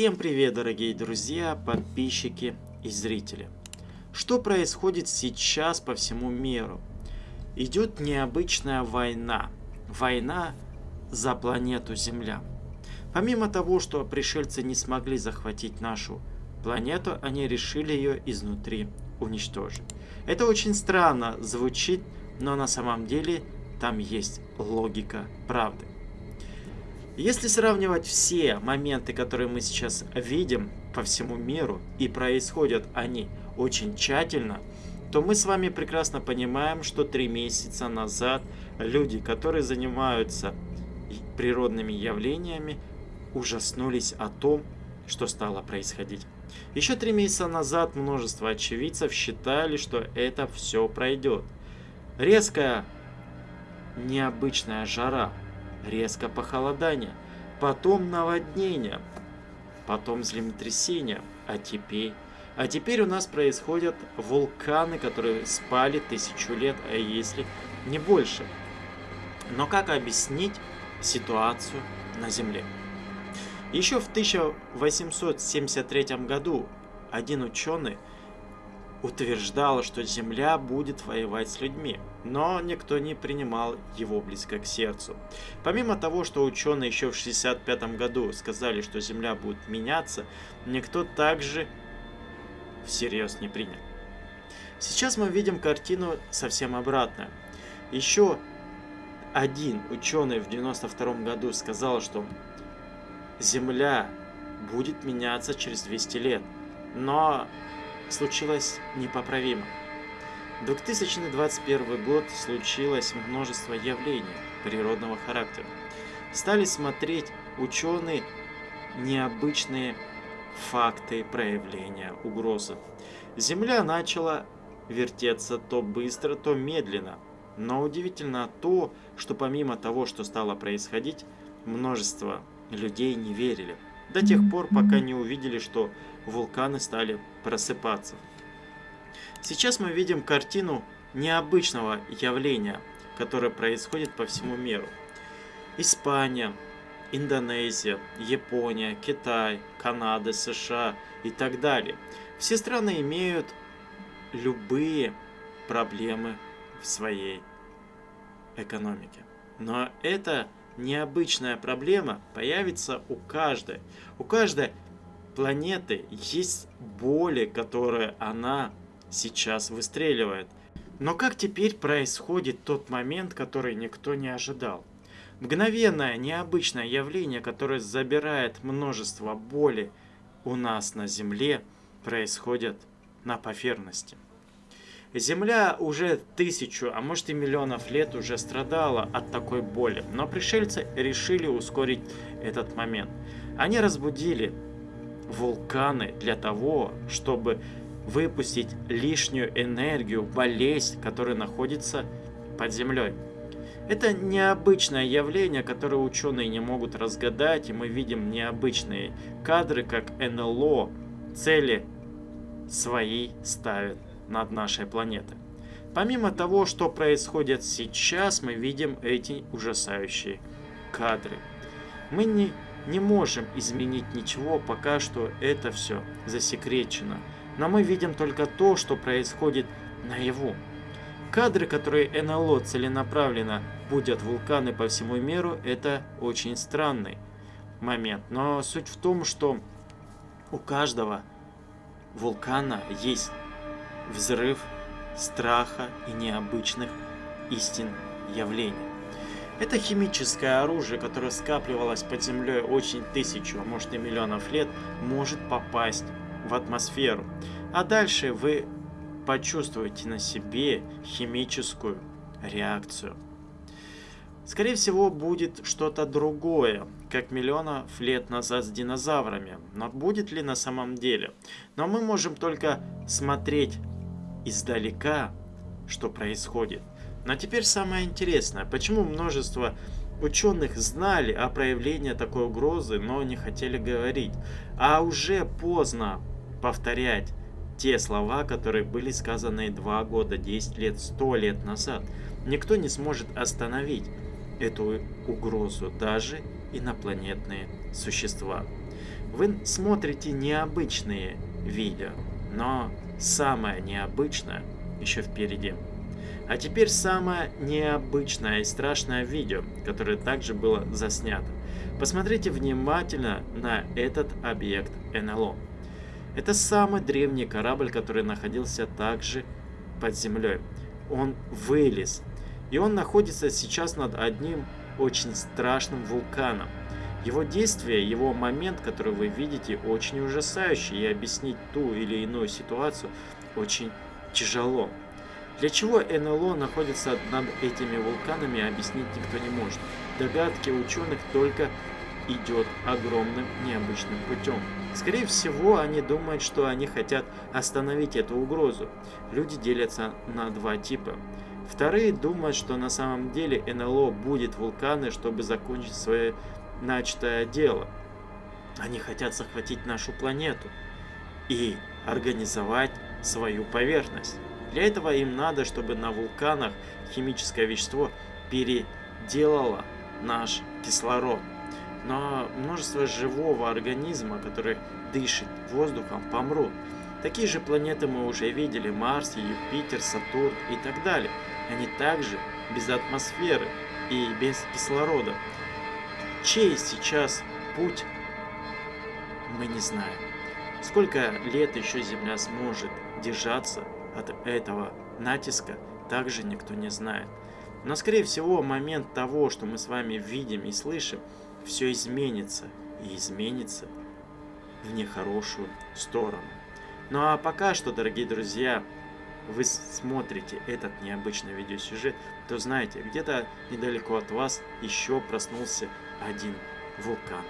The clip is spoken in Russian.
Всем привет, дорогие друзья, подписчики и зрители. Что происходит сейчас по всему миру? Идет необычная война. Война за планету Земля. Помимо того, что пришельцы не смогли захватить нашу планету, они решили ее изнутри уничтожить. Это очень странно звучит, но на самом деле там есть логика правды. Если сравнивать все моменты, которые мы сейчас видим по всему миру, и происходят они очень тщательно, то мы с вами прекрасно понимаем, что три месяца назад люди, которые занимаются природными явлениями, ужаснулись о том, что стало происходить. Еще три месяца назад множество очевидцев считали, что это все пройдет. Резкая необычная жара, резко похолодание, потом наводнение, потом землетрясение, а теперь... А теперь у нас происходят вулканы, которые спали тысячу лет, а если не больше. Но как объяснить ситуацию на Земле? Еще в 1873 году один ученый утверждал, что Земля будет воевать с людьми, но никто не принимал его близко к сердцу. Помимо того, что ученые еще в 1965 году сказали, что Земля будет меняться, никто также всерьез не принял. Сейчас мы видим картину совсем обратную. Еще один ученый в 92 году сказал, что Земля будет меняться через 200 лет, но случилось непоправимо. 2021 год случилось множество явлений природного характера. Стали смотреть ученые необычные факты проявления угрозы. Земля начала вертеться то быстро, то медленно. Но удивительно то, что помимо того, что стало происходить, множество людей не верили. До тех пор, пока не увидели, что вулканы стали просыпаться. Сейчас мы видим картину необычного явления, которое происходит по всему миру. Испания, Индонезия, Япония, Китай, Канада, США и так далее. Все страны имеют любые проблемы в своей экономике. Но эта необычная проблема появится у каждой. У каждой планеты есть боли, которые она сейчас выстреливает. Но как теперь происходит тот момент, который никто не ожидал? Мгновенное, необычное явление, которое забирает множество боли у нас на Земле, происходит на поверхности. Земля уже тысячу, а может и миллионов лет уже страдала от такой боли, но пришельцы решили ускорить этот момент. Они разбудили вулканы для того, чтобы выпустить лишнюю энергию, болезнь, которая находится под землей. Это необычное явление, которое ученые не могут разгадать, и мы видим необычные кадры, как НЛО цели свои ставит над нашей планетой. Помимо того, что происходит сейчас, мы видим эти ужасающие кадры. Мы не, не можем изменить ничего, пока что это все засекречено. Но мы видим только то, что происходит наяву. Кадры, которые НЛО целенаправленно будут вулканы по всему миру, это очень странный момент. Но суть в том, что у каждого вулкана есть взрыв страха и необычных истин явлений. Это химическое оружие, которое скапливалось под землей очень тысячу, а может и миллионов лет, может попасть в атмосферу. А дальше вы почувствуете на себе химическую реакцию. Скорее всего, будет что-то другое, как миллионов лет назад с динозаврами. Но будет ли на самом деле? Но мы можем только смотреть издалека, что происходит. Но теперь самое интересное, почему множество ученых знали о проявлении такой угрозы, но не хотели говорить, а уже поздно повторять те слова, которые были сказаны 2 года, 10 лет, 100 лет назад. Никто не сможет остановить эту угрозу, даже инопланетные существа. Вы смотрите необычные видео, но самое необычное еще впереди. А теперь самое необычное и страшное видео, которое также было заснято. Посмотрите внимательно на этот объект НЛО. Это самый древний корабль, который находился также под землей. Он вылез. И он находится сейчас над одним очень страшным вулканом. Его действие, его момент, который вы видите, очень ужасающий, и объяснить ту или иную ситуацию очень тяжело. Для чего НЛО находится над этими вулканами, объяснить никто не может. Догадки ученых только идет огромным необычным путем. Скорее всего, они думают, что они хотят остановить эту угрозу. Люди делятся на два типа. Вторые думают, что на самом деле НЛО будет вулканы, чтобы закончить свое начатое дело. Они хотят захватить нашу планету и организовать свою поверхность. Для этого им надо, чтобы на вулканах химическое вещество переделало наш кислород. Но множество живого организма, который дышит воздухом, помрут. Такие же планеты мы уже видели, Марс, Юпитер, Сатурн и так далее. Они также без атмосферы и без кислорода. Чей сейчас путь, мы не знаем. Сколько лет еще Земля сможет держаться от этого натиска, также никто не знает. Но скорее всего момент того, что мы с вами видим и слышим, все изменится и изменится в нехорошую сторону. Ну а пока что, дорогие друзья, вы смотрите этот необычный видеосюжет, то знаете, где-то недалеко от вас еще проснулся один вулкан.